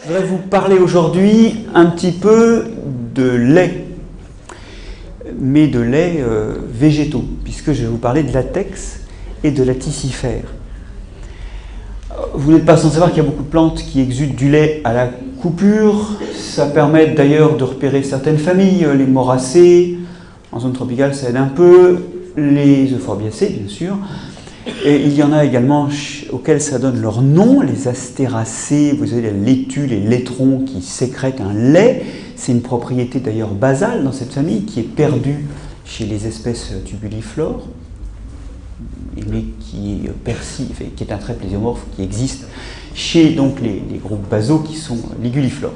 Je voudrais vous parler aujourd'hui un petit peu de lait, mais de lait euh, végétaux, puisque je vais vous parler de latex et de la tisifère. Vous n'êtes pas sans savoir qu'il y a beaucoup de plantes qui exudent du lait à la coupure. Ça permet d'ailleurs de repérer certaines familles, les moracées, en zone tropicale ça aide un peu, les euphorbiacées bien sûr. Il y en a également auxquels ça donne leur nom, les astéracées, vous avez les laitues, les laitrons qui sécrètent un lait. C'est une propriété d'ailleurs basale dans cette famille qui est perdue chez les espèces tubuliflores, mais qui est, qui est un trait plésiomorphe qui existe chez donc, les, groupes basaux qui sont liguliflores.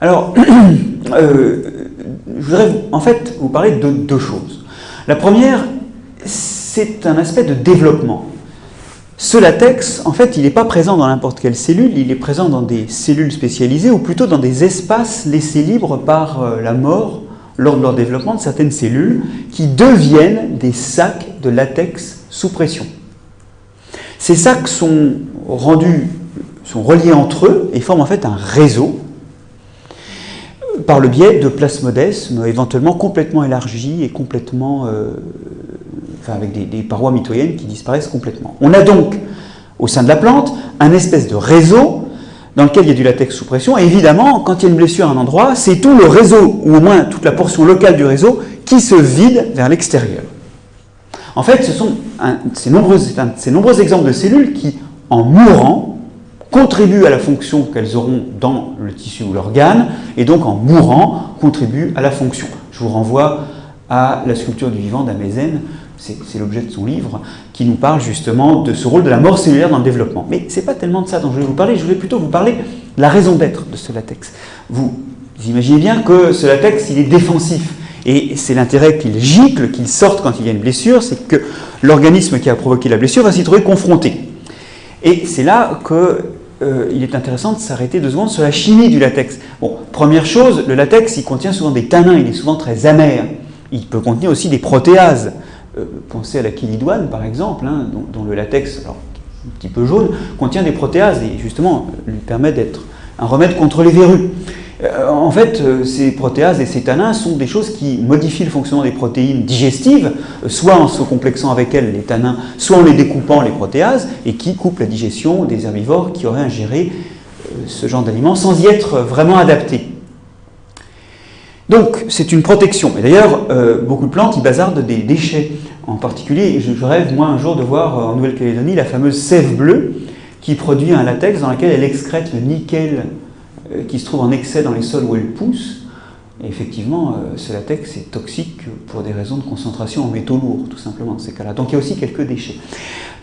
Alors, euh, je voudrais en fait vous parler de deux choses. La première, c'est un aspect de développement. Ce latex, en fait, il n'est pas présent dans n'importe quelle cellule, il est présent dans des cellules spécialisées ou plutôt dans des espaces laissés libres par euh, la mort lors de leur développement de certaines cellules qui deviennent des sacs de latex sous pression. Ces sacs sont rendus, sont reliés entre eux et forment en fait un réseau par le biais de plasmodesmes éventuellement complètement élargis et complètement euh, avec des, parois mitoyennes qui disparaissent complètement. On a donc, au sein de la plante, un espèce de réseau dans lequel il y a du latex sous pression. Et évidemment, quand il y a une blessure à un endroit, c'est tout le réseau, ou au moins toute la portion locale du réseau, qui se vide vers l'extérieur. En fait, ce sont ces, nombreux, exemples de cellules qui, en mourant, contribuent à la fonction qu'elles auront dans le tissu ou l'organe, et donc en mourant, contribuent à la fonction. Je vous renvoie à la sculpture du vivant d'Amézène, c'est l'objet de son livre, qui nous parle justement de ce rôle de la mort cellulaire dans le développement. Mais ce n'est pas tellement de ça dont je vais vous parler, je voulais plutôt vous parler de la raison d'être de ce latex. Vous imaginez bien que ce latex, il est défensif. Et c'est l'intérêt qu'il gicle, qu'il sorte quand il y a une blessure, c'est que l'organisme qui a provoqué la blessure va s'y trouver confronté. Et c'est là qu'il euh, est intéressant de s'arrêter deux secondes sur la chimie du latex. Bon, première chose, le latex, il contient souvent des tanins, il est souvent très amer. Il peut contenir aussi des protéases. Euh, pensez à la chilidoine par exemple, hein, dont, le latex, alors, un petit peu jaune, contient des protéases et justement lui permet d'être un remède contre les verrues. Euh, en fait, euh, ces protéases et ces tanins sont des choses qui modifient le fonctionnement des protéines digestives, soit en se complexant avec elles, les tanins, soit en les découpant, les protéases, et qui coupent la digestion des herbivores qui auraient ingéré ce genre d'aliments sans y être vraiment adaptés. Donc, c'est une protection. Et d'ailleurs, euh, beaucoup de plantes, y bazardent des déchets. En particulier, je, rêve, moi, un jour, de voir euh, en Nouvelle-Calédonie la fameuse sève bleue qui produit un latex dans lequel elle excrète le nickel euh, qui se trouve en excès dans les sols où elle pousse. Et effectivement, ce latex est toxique pour des raisons de concentration en métaux lourds, tout simplement, dans ces cas-là. Donc il y a aussi quelques déchets.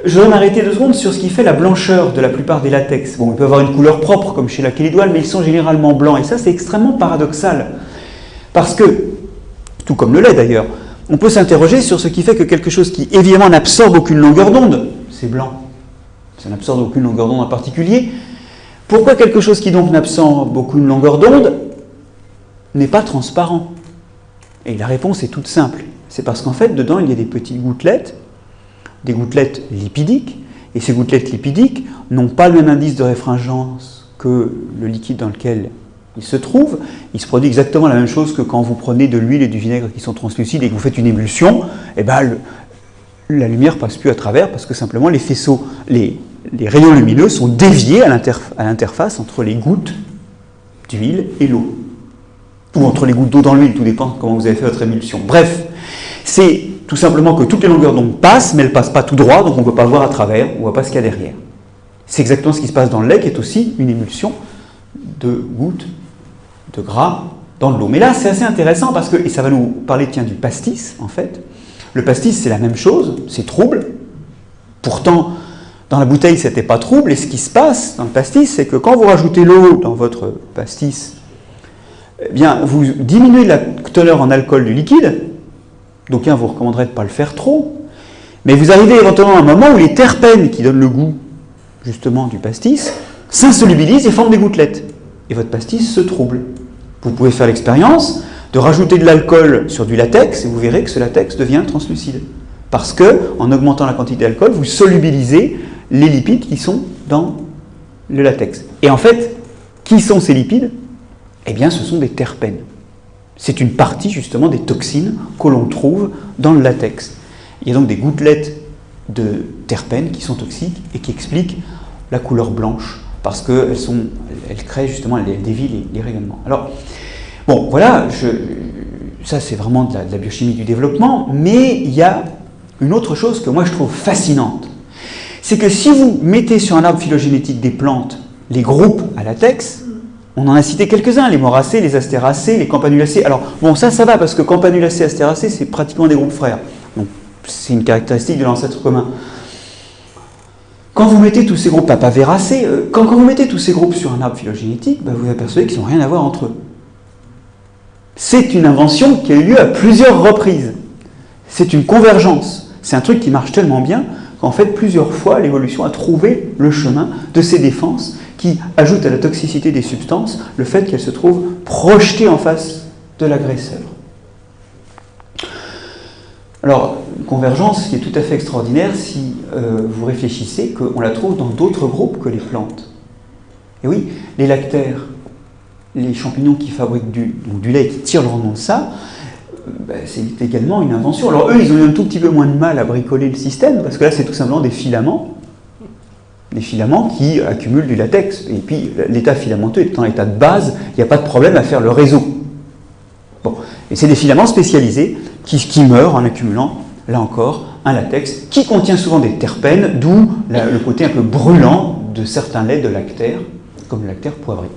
Je vais m'arrêter deux secondes sur ce qui fait la blancheur de la plupart des latex. Bon, ils peuvent avoir une couleur propre, comme chez la kélidoine, mais ils sont généralement blancs. Et ça, c'est extrêmement paradoxal. Parce que, tout comme le lait d'ailleurs, on peut s'interroger sur ce qui fait que quelque chose qui évidemment n'absorbe aucune longueur d'onde, c'est blanc, ça n'absorbe aucune longueur d'onde en particulier, pourquoi quelque chose qui donc n'absorbe aucune longueur d'onde n'est pas transparent? Et la réponse est toute simple. C'est parce qu'en fait, dedans, il y a des petites gouttelettes, des gouttelettes lipidiques, et ces gouttelettes lipidiques n'ont pas le même indice de réfringence que le liquide dans lequel il se trouve, il se produit exactement la même chose que quand vous prenez de l'huile et du vinaigre qui sont translucides et que vous faites une émulsion, et eh ben, la lumière passe plus à travers parce que simplement les faisceaux, les, rayons lumineux sont déviés à l'interface entre les gouttes d'huile et l'eau. Ou entre les gouttes d'eau dans l'huile, tout dépend comment vous avez fait votre émulsion. Bref, c'est tout simplement que toutes les longueurs d'onde passent, mais elles ne passent pas tout droit, donc on ne peut pas voir à travers, on ne voit pas ce qu'il y a derrière. C'est exactement ce qui se passe dans le lait, qui est aussi une émulsion de gouttes de gras dans l'eau. Mais là, c'est assez intéressant parce que, et ça va nous parler tiens, du pastis, en fait. Le pastis, c'est la même chose, c'est trouble. Pourtant, dans la bouteille, c'était pas trouble. Et ce qui se passe dans le pastis, c'est que quand vous rajoutez l'eau dans votre pastis, eh bien, vous diminuez la teneur en alcool du liquide. Donc, vous recommanderait de ne pas le faire trop. Mais vous arrivez éventuellement à un moment où les terpènes qui donnent le goût, justement, du pastis, s'insolubilisent et forment des gouttelettes. Et votre pastis se trouble. Vous pouvez faire l'expérience de rajouter de l'alcool sur du latex et vous verrez que ce latex devient translucide. Parce que, en augmentant la quantité d'alcool, vous solubilisez les lipides qui sont dans le latex. Et en fait, Qui sont ces lipides? Eh bien, ce sont des terpènes. C'est une partie justement des toxines que l'on trouve dans le latex. Il y a donc des gouttelettes de terpènes qui sont toxiques et qui expliquent la couleur blanche parce qu'elles elles créent justement, elles dévient les, rayonnements. Alors, bon, voilà, ça c'est vraiment de la, biochimie du développement, mais il y a une autre chose que moi je trouve fascinante. C'est que si vous mettez sur un arbre phylogénétique des plantes les groupes à latex, on en a cité quelques-uns, les moracées, les astéracées, les campanulacées. Alors, bon, ça, ça va, parce que campanulacées, astéracées, c'est pratiquement des groupes frères. Donc, c'est une caractéristique de l'ancêtre commun. Quand vous mettez tous ces groupes, véracés, euh, quand, vous mettez tous ces groupes sur un arbre phylogénétique, bah, vous apercevez qu'ils n'ont rien à voir entre eux. C'est une invention qui a eu lieu à plusieurs reprises. C'est une convergence. C'est un truc qui marche tellement bien qu'en fait, plusieurs fois, l'évolution a trouvé le chemin de ces défenses qui ajoutent à la toxicité des substances le fait qu'elles se trouvent projetées en face de l'agresseur. Alors, convergence qui est tout à fait extraordinaire si euh, vous réfléchissez qu'on la trouve dans d'autres groupes que les plantes. Et oui, les lactaires, les champignons qui fabriquent du, lait et qui tirent leur nom de ça, euh, ben, c'est également une invention. Alors eux, ils ont eu un tout petit peu moins de mal à bricoler le système, parce que là, c'est tout simplement des filaments, des filaments qui accumulent du latex. Et puis, l'état filamenteux est en état de base, il n'y a pas de problème à faire le réseau. Bon. Et c'est des filaments spécialisés qui, qui, meurent en accumulant, là encore, un latex qui contient souvent des terpènes, d'où le côté un peu brûlant de certains laits de lactaire, comme le lactaire poivré.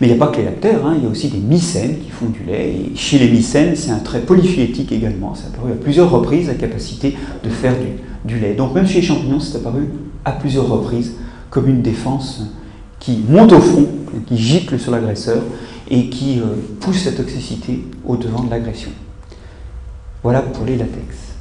Mais il n'y a pas que les lactaires, hein, il y a aussi des mycènes qui font du lait. Et chez les mycènes, c'est un trait polyphylétique également. A apparu à plusieurs reprises la capacité de faire du, lait. Donc même chez les champignons, c'est apparu à plusieurs reprises comme une défense qui monte au fond, qui gicle sur l'agresseur et qui euh, pousse la toxicité au devant de l'agression. Voilà pour les latex.